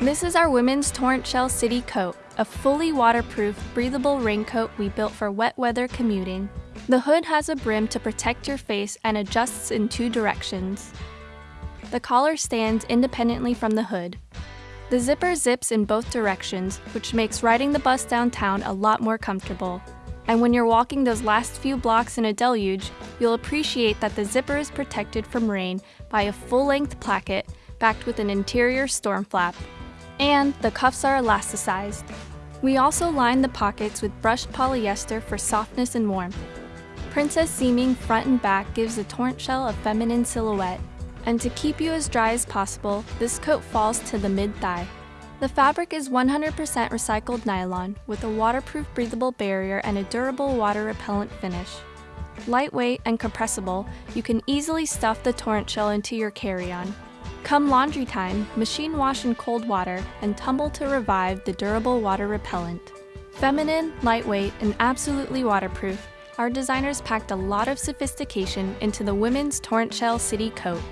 This is our women's Torrent Shell City coat, a fully waterproof, breathable raincoat we built for wet weather commuting. The hood has a brim to protect your face and adjusts in two directions. The collar stands independently from the hood. The zipper zips in both directions, which makes riding the bus downtown a lot more comfortable. And when you're walking those last few blocks in a deluge, you'll appreciate that the zipper is protected from rain by a full-length placket backed with an interior storm flap. And the cuffs are elasticized. We also line the pockets with brushed polyester for softness and warmth. Princess seaming front and back gives the torrent shell a feminine silhouette. And to keep you as dry as possible, this coat falls to the mid-thigh. The fabric is 100% recycled nylon with a waterproof breathable barrier and a durable water repellent finish. Lightweight and compressible, you can easily stuff the torrent shell into your carry-on. Come laundry time, machine wash in cold water and tumble to revive the durable water repellent. Feminine, lightweight, and absolutely waterproof, our designers packed a lot of sophistication into the women's torrent shell city coat.